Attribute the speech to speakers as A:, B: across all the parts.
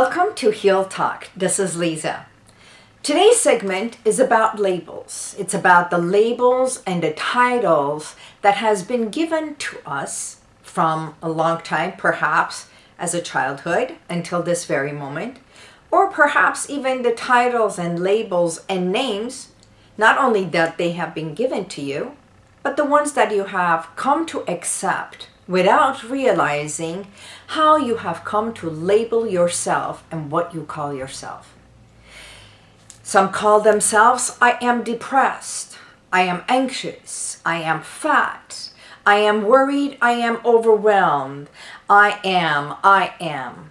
A: Welcome to Heal Talk. This is Lisa. Today's segment is about labels. It's about the labels and the titles that has been given to us from a long time, perhaps as a childhood until this very moment, or perhaps even the titles and labels and names, not only that they have been given to you, but the ones that you have come to accept without realizing how you have come to label yourself and what you call yourself. Some call themselves, I am depressed, I am anxious, I am fat, I am worried, I am overwhelmed, I am, I am.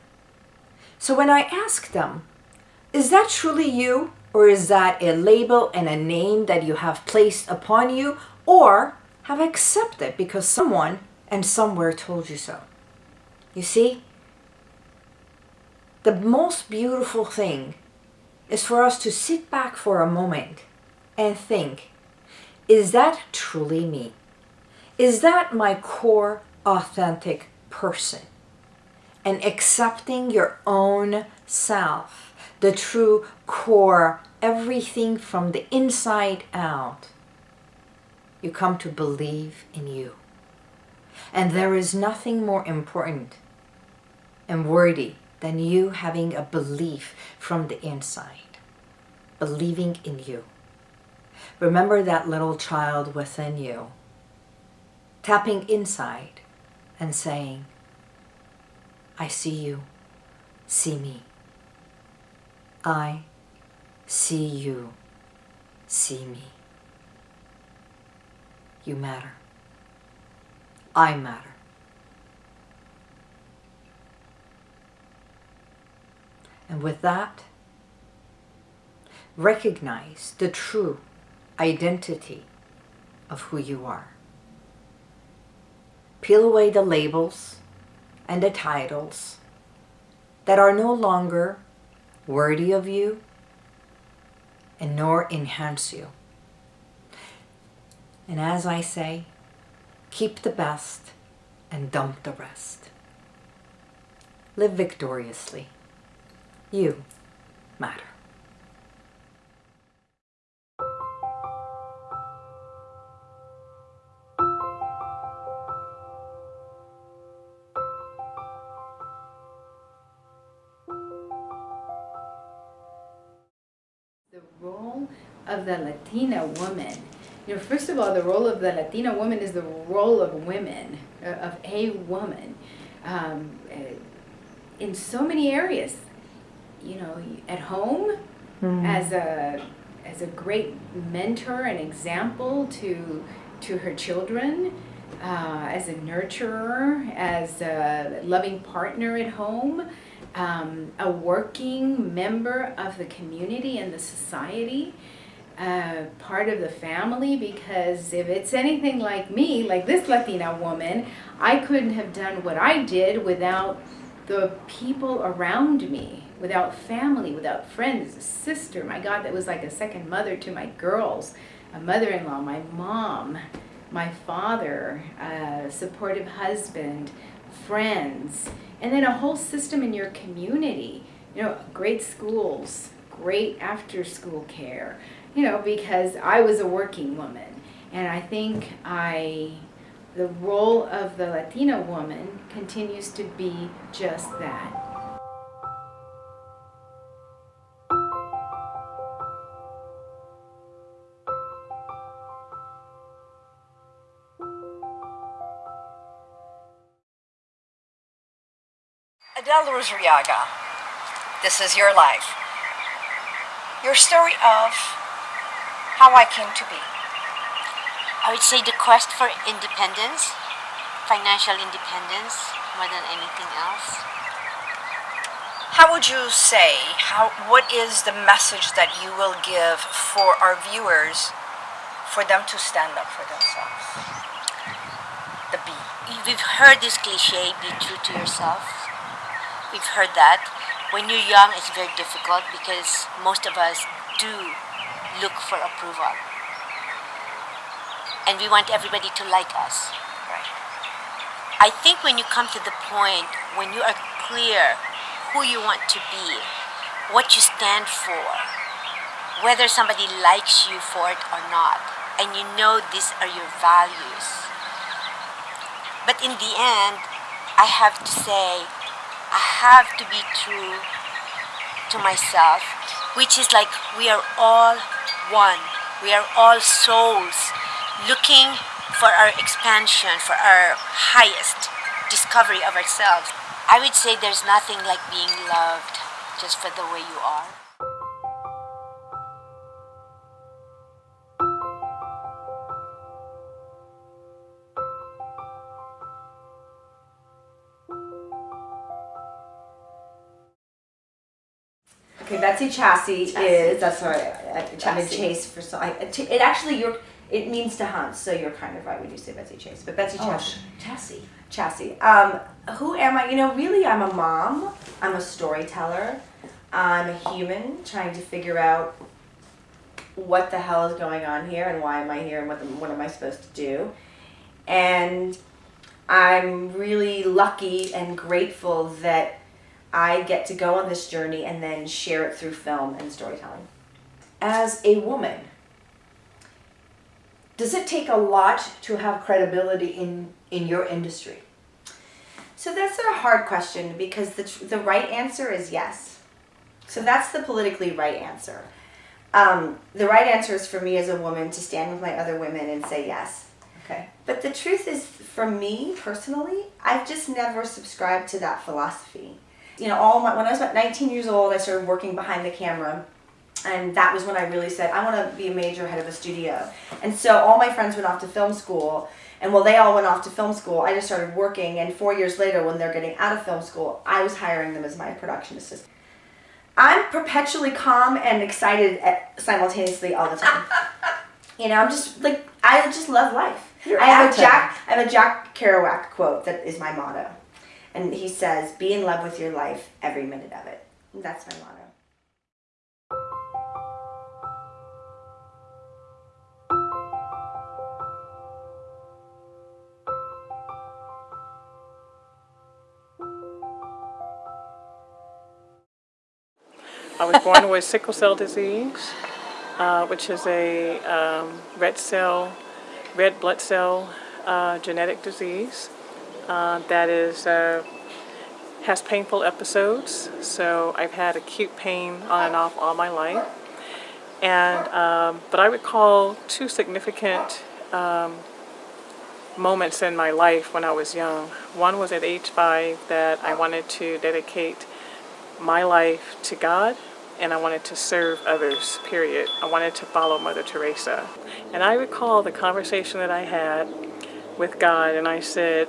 A: So when I ask them, is that truly you? Or is that a label and a name that you have placed upon you or have accepted because someone and somewhere told you so? You see, the most beautiful thing is for us to sit back for a moment and think, is that truly me? Is that my core authentic person? And accepting your own self, the true core, everything from the inside out, you come to believe in you. And there is nothing more important and worthy than you having a belief from the inside, believing in you. Remember that little child within you, tapping inside and saying, I see you, see me. I see you, see me. You matter. I matter. And with that, recognize the true identity of who you are. Peel away the labels and the titles that are no longer worthy of you and nor enhance you. And as I say, keep the best and dump the rest. Live victoriously. You matter.
B: the role of the Latina woman. You know, first of all, the role of the Latina woman is the role of women, uh, of a woman, um, uh, in so many areas. You know, at home, as a as a great mentor and example to to her children, uh, as a nurturer, as a loving partner at home, um, a working member of the community and the society, uh, part of the family. Because if it's anything like me, like this Latina woman, I couldn't have done what I did without the people around me, without family, without friends, a sister, my God, that was like a second mother to my girls, a mother-in-law, my mom, my father, a supportive husband, friends, and then a whole system in your community. You know, great schools, great after-school care, you know, because I was a working woman. And I think I, the role of the Latina woman continues to be just that.
A: Adele Rosriaga, this is your life. Your story of how I came to be.
C: I would say the quest for independence, financial independence, more than anything else.
A: How would you say, how, what is the message that you will give for our viewers for them to stand up for themselves? The B.
C: We've heard this cliche, be true to yourself. We've heard that. When you're young, it's very difficult because most of us do look for approval. And we want everybody to like us. Right. I think when you come to the point when you are clear who you want to be, what you stand for, whether somebody likes you for it or not, and you know these are your values. But in the end, I have to say, I have to be true to myself, which is like we are all one. We are all souls looking for our expansion, for our highest discovery of ourselves. I would say there's nothing like being loved just for the way you are.
D: Betsy
B: Chasse,
D: is that's right. I, I've been
B: Chasse.
D: chased for so. I, it actually you're. It means to hunt, so you're kind of right when you say Betsy Chase. But Betsy
A: Oh,
D: Chasse.
A: Chasse.
D: Chasse. Um, who am I? You know, really, I'm a mom. I'm a storyteller. I'm a human trying to figure out what the hell is going on here and why am I here and what, the, what am I supposed to do. And I'm really lucky and grateful that I get to go on this journey and then share it through film and storytelling.
A: As a woman, does it take a lot to have credibility in, in your industry?
D: So that's a hard question because the, tr- the right answer is yes. So that's the politically right answer. Um, the right answer is for me as a woman to stand with my other women and say yes.
A: Okay.
D: But the truth is, for me personally, I've just never subscribed to that philosophy. You know, all my, when I was about 19 years old, I started working behind the camera. And that was when I really said, I want to be a major head of a studio. And so all my friends went off to film school. And while they all went off to film school, I just started working. And four years later, when they're getting out of film school, I was hiring them as my production assistant. I'm perpetually calm and excited at, simultaneously all the time. you know, I'm just like, I just love life.
A: You're
D: I have a. Jack I have a Jack Kerouac quote that is my motto. And he says, be in love with your life every minute of it. That's my motto.
E: I was born with sickle cell disease, uh, which is a um, red cell, red blood cell uh, genetic disease uh, that is uh, has painful episodes. So I've had acute pain on and off all my life, and um, but I recall two significant um, moments in my life when I was young. One was at age five that I wanted to dedicate my life to God and I wanted to serve others, period. I wanted to follow Mother Teresa. And I recall the conversation that I had with God and I said,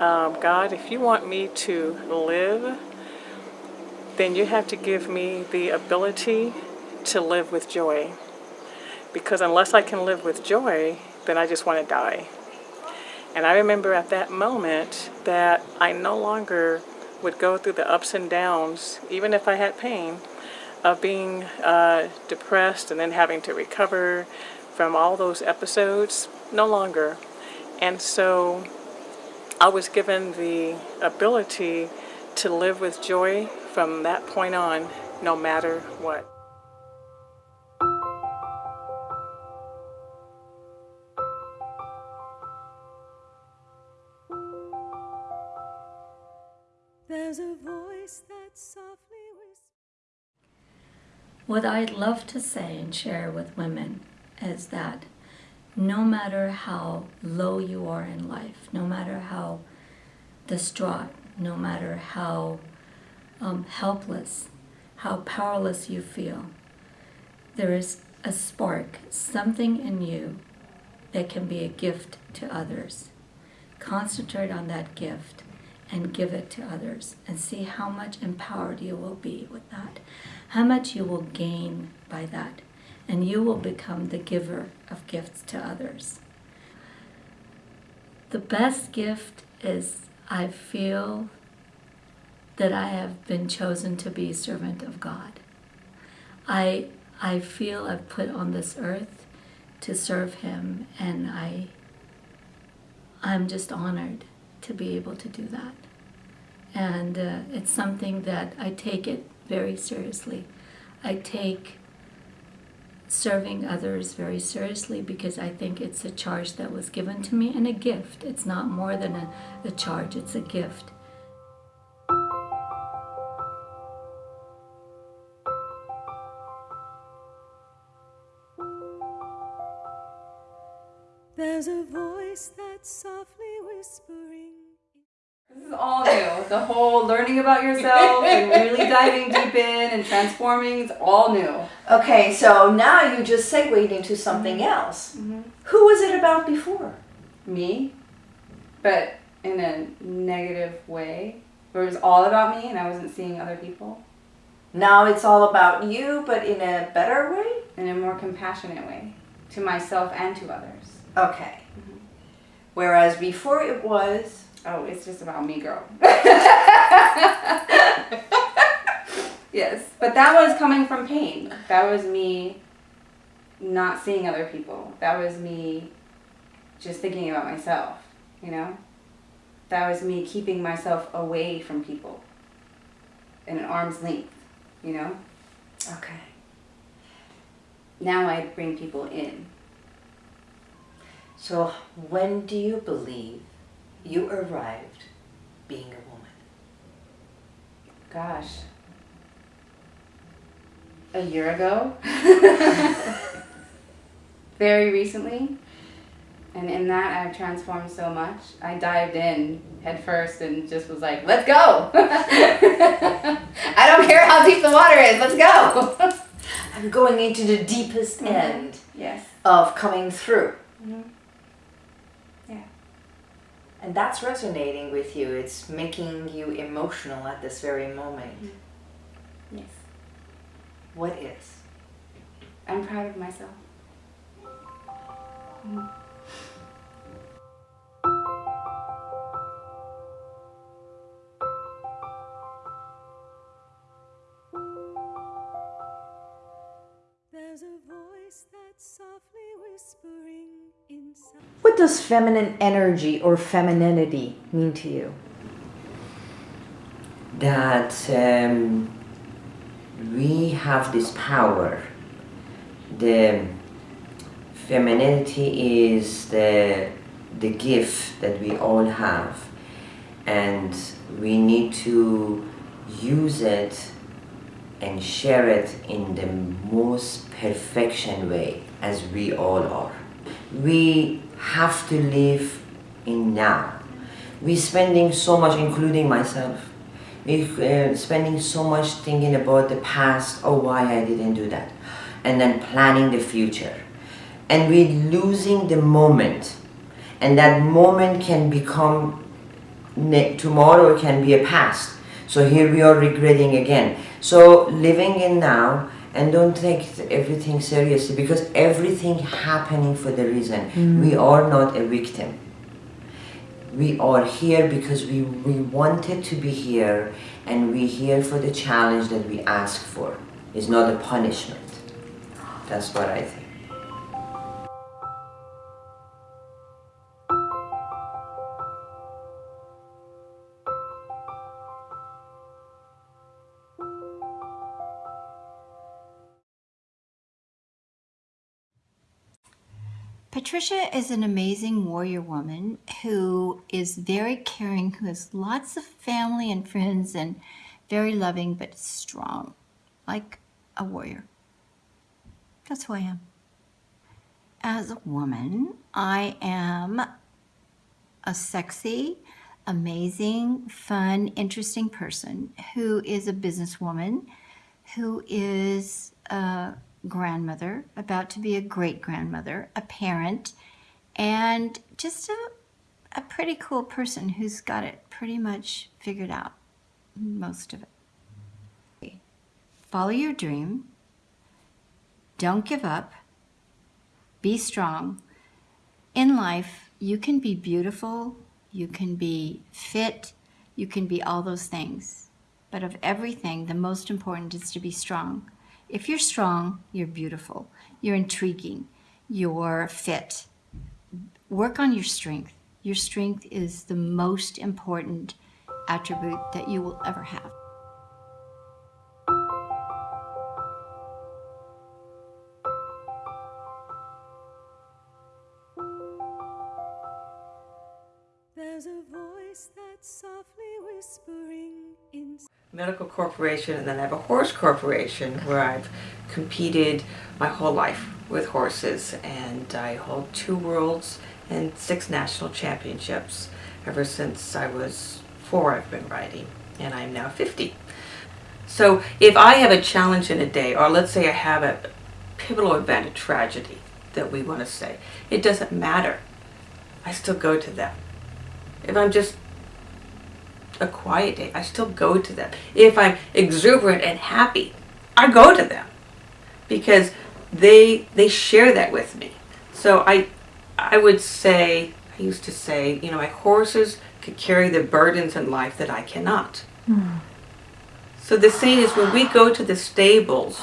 E: um, God, if you want me to live, then you have to give me the ability to live with joy. Because unless I can live with joy, then I just want to die. And I remember at that moment that I no longer would go through the ups and downs, even if I had pain, of being uh, depressed and then having to recover from all those episodes. No longer. And so I was given the ability to live with joy from that point on, no matter what.
F: There's a voice that softly whispers.
G: What I'd love to say and share with women is that no matter how low you are in life, no matter how distraught, no matter how um, helpless, how powerless you feel, there is a spark, something in you that can be a gift to others. Concentrate on that gift and give it to others and see how much empowered you will be with that, how much you will gain by that, and you will become the giver of gifts to others. The best gift is I feel that I have been chosen to be a servant of God. I I feel I've put on this earth to serve him and I I'm just honored to be able to do that. And uh, it's something that I take it very seriously. I take serving others very seriously because I think it's a charge that was given to me and a gift. It's not more than a, a charge, it's a gift.
F: There's a voice that's softly.
H: This is all new. The whole learning about yourself and really diving deep in and transforming, it's all new.
A: Okay, so now you just segued into something mm-hmm. else. Mm-hmm. Who was it about before?
H: Me, but in a negative way, where it was all about me and I wasn't seeing other people
A: Now it's all about you, but in a better way?
H: in a more compassionate way to myself and to others.
A: Okay. Mm-hmm. Whereas before it was.
H: Oh, it's just about me, girl. yes, but that was coming from pain. That was me not seeing other people. That was me just thinking about myself, you know? That was me keeping myself away from people in an arm's length, you know?
A: Okay.
H: Now I bring people in.
A: So when do you believe you arrived being a woman?
H: Gosh. A year ago? Very recently. And in that, I've transformed so much. I dived in head first and just was like, let's go! I don't care how deep the water is, let's go!
A: I'm going into the deepest mm-hmm. end
H: yes.
A: of coming through.
H: Yeah.
A: And that's resonating with you. It's making you emotional at this very moment. Mm.
H: Yes.
A: What is?
H: I'm proud of myself.
F: There's
A: What does feminine energy or femininity mean to you?
I: that um, we have this power. The femininity is the, the gift that we all have, and we need to use it and share it in the most perfection way as we all are. We have to live in now. We're spending so much, including myself, we're uh, spending so much thinking about the past, oh why I didn't do that, and then planning the future. And we're losing the moment. And that moment can become, tomorrow can be a past. So here we are regretting again. So living in now and don't take everything seriously because everything happening for the reason. Mm. We are not a victim we are here because we, we wanted to be here and we're here for the challenge that we ask for. It's not a punishment. That's what I think.
J: Patricia is an amazing warrior woman who is very caring, who has lots of family and friends, and very loving but strong, like a warrior. That's who I am. As a woman, I am a sexy, amazing, fun, interesting person who is a businesswoman, who is a grandmother, about to be a great grandmother, a parent, and just a, a pretty cool person who's got it pretty much figured out, most of it. Follow your dream. Don't give up. Be strong. In life, you can be beautiful, you can be fit, you can be all those things. But of everything, the most important is to be strong. If you're strong, you're beautiful, you're intriguing, you're fit. Work on your strength. Your strength is the most important attribute that you will ever have.
K: Medical corporation and then I have a horse corporation where I've competed my whole life with horses and I hold two worlds and six national championships ever since I was four I've been riding and I'm now 50. So if I have a challenge in a day or let's say I have a pivotal event, a tragedy that we want to say, it doesn't matter. I still go to them. If I'm just a quiet day, I still go to them. If I'm exuberant and happy, I go to them because they they share that with me. So I I would say I used to say, you know, my horses could carry the burdens in life that I cannot. Hmm. So the saying is when we go to the stables,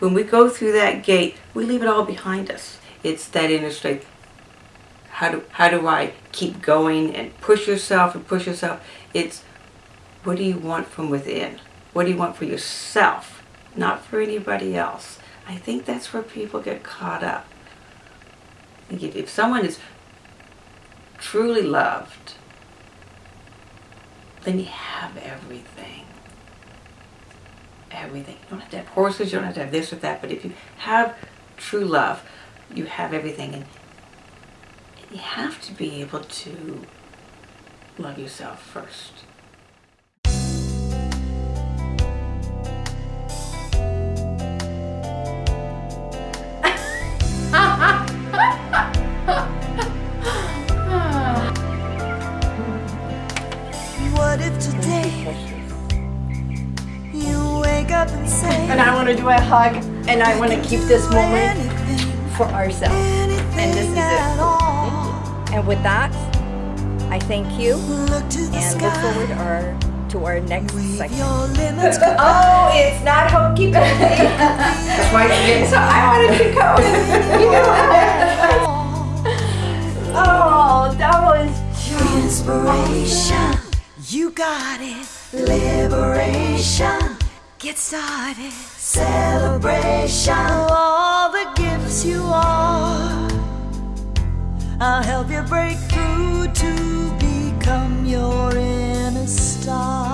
K: when we go through that gate, we leave it all behind us. It's that inner strength. How do, how do I keep going and push yourself and push yourself? It's what do you want from within? What do you want for yourself, not for anybody else? I think that's where people get caught up. If, if someone is truly loved, then you have everything. Everything. You don't have to have horses, you don't have to have this or that, but if you have true love, you have everything. And you have to be able to love yourself first.
F: What if today you wake up and say
A: And I want to do a hug and I want to keep this moment for ourselves. And with that, I thank you
F: Look to the
A: and look forward our, to our next
F: Leave
A: segment.
F: your limits
A: Oh, it's not hokey pokey. That's why she didn't, so I wanted to go. oh, that was
F: Inspiration, you got it. Liberation, get started. Celebration, all the gifts you are. I'll help you break through to become your inner star.